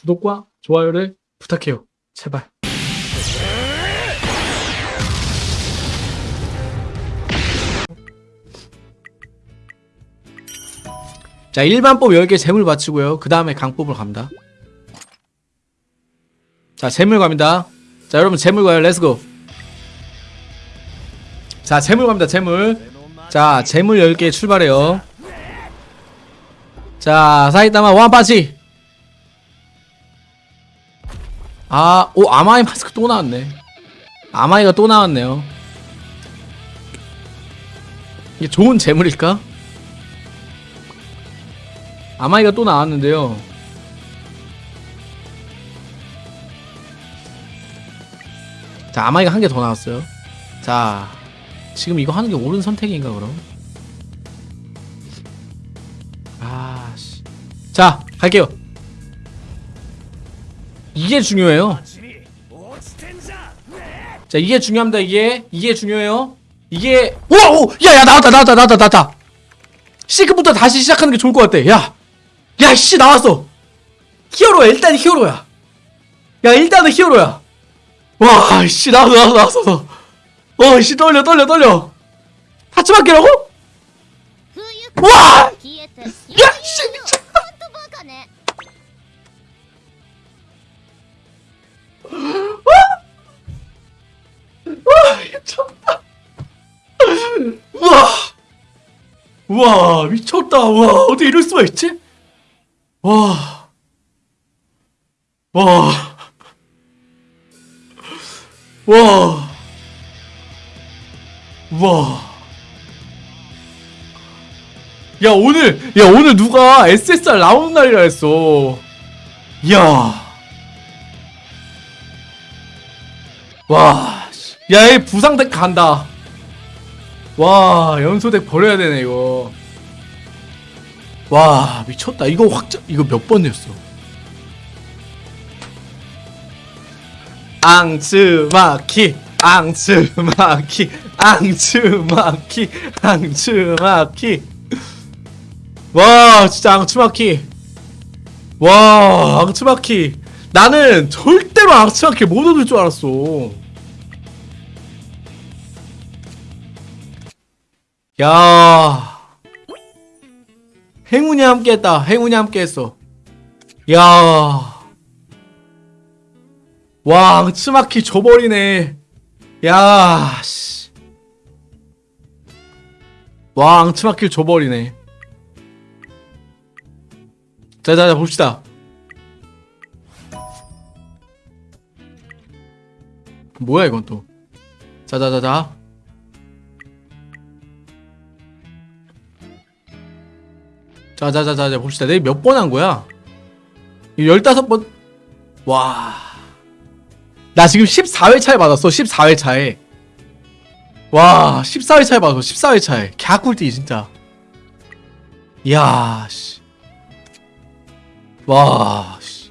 구독과 좋아요를 부탁해요. 제발. 자, 일반법 10개 제물 바치고요. 그 다음에 강법으로 갑니다. 자, 제물 갑니다. 자, 여러분 제물 가요. Let's go. 자, 제물 갑니다. 제물. 자, 제물 10개 출발해요. 자, 사이다마 원파치. 아, 오, 아마이 마스크 또 나왔네. 아마이가 또 나왔네요. 이게 좋은 재물일까? 아마이가 또 나왔는데요. 자, 아마이가 한 개 더 나왔어요. 자, 지금 이거 하는 게 옳은 선택인가, 그럼? 아, 씨. 자, 갈게요. 이게 중요해요. 자 이게 중요합니다 이게. 이게 중요해요. 이게 오오 야야 나왔다 나왔다 나왔다 나왔다. 시크부터 다시 시작하는 게 좋을 것 같아. 야야 씨 나왔어. 히어로야 일단 히어로야. 야 일단은 히어로야. 와씨 나왔어 나왔어 나왔어 어씨 떨려 떨려 떨려. 하츠 바뀌라고? 와! 야! 씨! 와, 미쳤다. 우와. 우와, 미쳤다. 우와, 어떻게 이럴 수가 있지? 와. 와. 와. 와. 야, 오늘, 야, 오늘 누가 SSR 나오는 날이라 했어. 야. 와, 씨. 야, 이 부상덱 간다. 와, 연소덱 버려야 되네, 이거. 와, 미쳤다. 이거 확정, 이거 몇 번이었어? 앙츠마키, 앙츠마키, 앙츠마키, 앙츠마키. 와, 진짜 앙츠마키. 와, 앙츠마키. 나는 절대로 앙츠마키 못 얻을 줄 알았어. 야. 행운이 함께 했다. 행운이 함께 했어. 야. 와, 앙츠마키 줘버리네. 야, 씨. 와, 앙츠마키를 줘버리네. 자 자 자 봅시다. 뭐야 이건 또. 자 자 자 자. 자자자자 봅시다. 내가 몇번 한 거야? 이 15번. 와. 나 지금 14회 차에 받았어. 14회 차에. 와, 14회 차에 받았어. 14회 차에. 갸꿀띠 진짜. 이야, 씨. 와, 씨.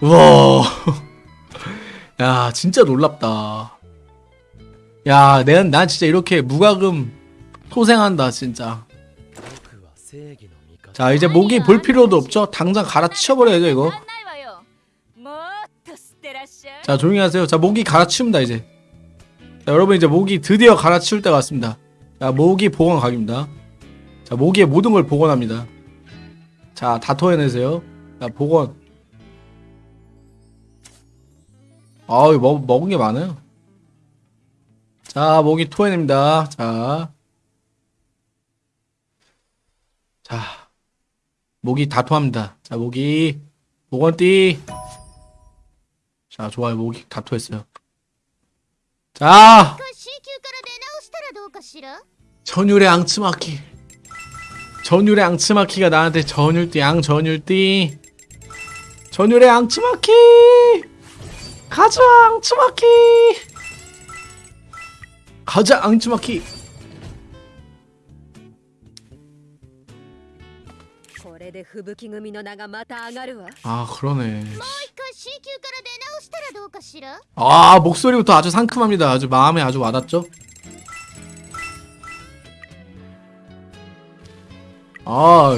와. 야, 진짜 놀랍다. 야, 내가, 난 진짜 이렇게 무과금 소생한다, 진짜. 자 이제 목이 볼 필요도 없죠? 당장 갈아치워버려야죠 이거. 자 조용히 하세요. 자 목이 갈아치웁니다 이제. 자 여러분 이제 목이 드디어 갈아치울 때가 왔습니다. 자 모기 보건 각입니다. 자 목이의 모든 걸 복원합니다. 자 다 토해내세요. 자 복원 아우 먹은 게 많아요. 자 목이 토해냅니다. 자. 자, 모기 다 토합니다. 자, 모기. 모건띠. 자, 좋아요. 모기 다 토했어요. 자! 전율의 앙츠마키. 전율의 앙츠마키가 나한테 전율띠, 앙전율띠. 전율의 앙츠마키! 가자, 앙츠마키! 가자, 앙츠마키! で吹雪組の名がまた上がるわ 아, 그러네. 一回 C 級から出直したらどうかしら 아, 목소리부터 아주 상큼합니다. 아주 마음에 아주 와닿죠? 아,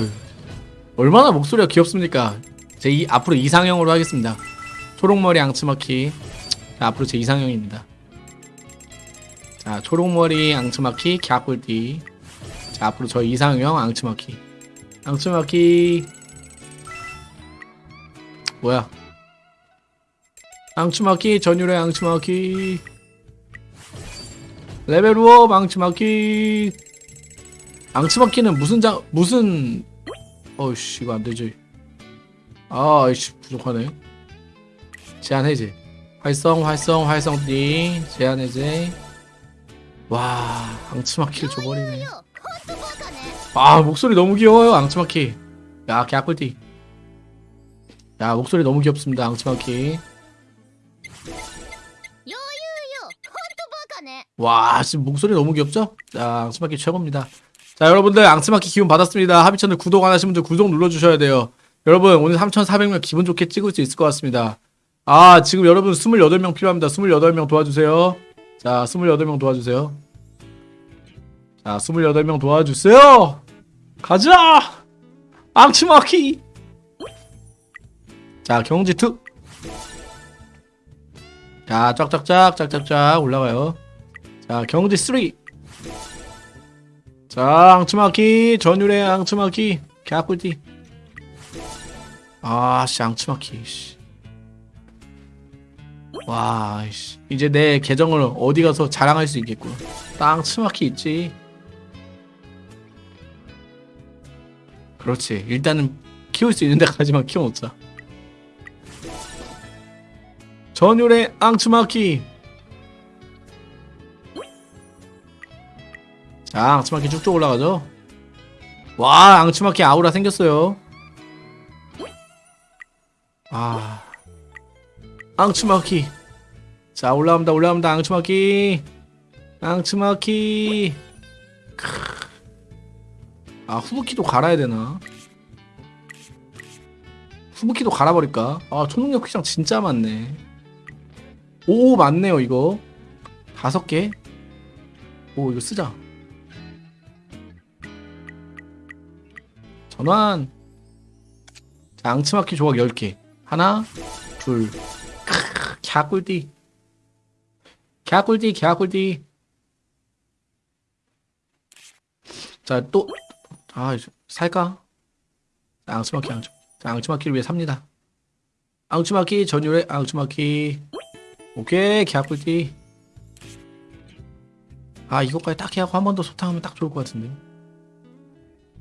얼마나 목소리가 귀엽습니까? 제 이, 앞으로 이상형으로 하겠습니다. 초록머리 앙츠마키. 자, 앞으로 제 이상형입니다. 자, 초록머리 앙츠마키 갸꿀띠. 자, 앞으로 저 이상형 앙츠마키. 앙츠마키. 뭐야? 앙츠마키 전율의 앙츠마키. 레벨업 앙츠마키. 앙츠마키는 무슨 장 무슨 어이씨 이거 안 되지. 아, 이씨 부족하네. 제한 해제. 활성, 활성, 활성 D 제한 해제. 와, 앙츠마키를 줘버리네. 아 목소리 너무 귀여워요 앙츠마키. 야 개꿀띠 야 목소리 너무 귀엽습니다 앙츠마키. 와 지금 목소리 너무 귀엽죠? 자 앙츠마키 최고입니다. 자 여러분들 앙츠마키 기운 받았습니다. 하비천을 구독 안 하신 분들 구독 눌러주셔야 돼요. 여러분 오늘 3,400명 기분 좋게 찍을 수 있을 것 같습니다. 아 지금 여러분 28명 필요합니다. 28명 도와주세요. 자 28명 도와주세요. 자 28명 도와주세요! 가자! 앙츠마키! 자, 경지 특! 자, 쫙쫙쫙, 쫙쫙쫙 올라가요. 자, 경지 3. 자, 앙츠마키, 전율의 앙츠마키, 개꿀띠. 아, 씨, 앙츠마키, 씨. 와, 씨. 이제 내 계정을 어디 가서 자랑할 수 있겠군. 앙츠마키 있지. 그렇지. 일단은 키울 수 있는 데까지만 키워놓자. 전율의 앙츠마키. 자, 앙츠마키 쭉쭉 올라가죠. 와, 앙츠마키 아우라 생겼어요. 아, 앙츠마키. 자, 올라갑니다, 올라갑니다, 앙츠마키. 앙츠마키. 크. 아, 후부키도 갈아야 되나? 후부키도 갈아버릴까? 아, 초능력 퀴장 진짜 많네. 오, 맞네요, 이거. 다섯 개. 오, 이거 쓰자. 전환 자, 앙츠마키 조각 10개 하나 둘 크으, 갸꿀띠 갸꿀띠 갸꿀띠 자또 아, 살까? 자, 앙츠마키 앙츠 자, 앙츠마키를 위해 삽니다. 앙츠마키 전율의 앙츠마키. 오케이 갸꿀띠 아 이것까지 딱 해하고 한 번 더 소탕하면 딱 좋을 것 같은데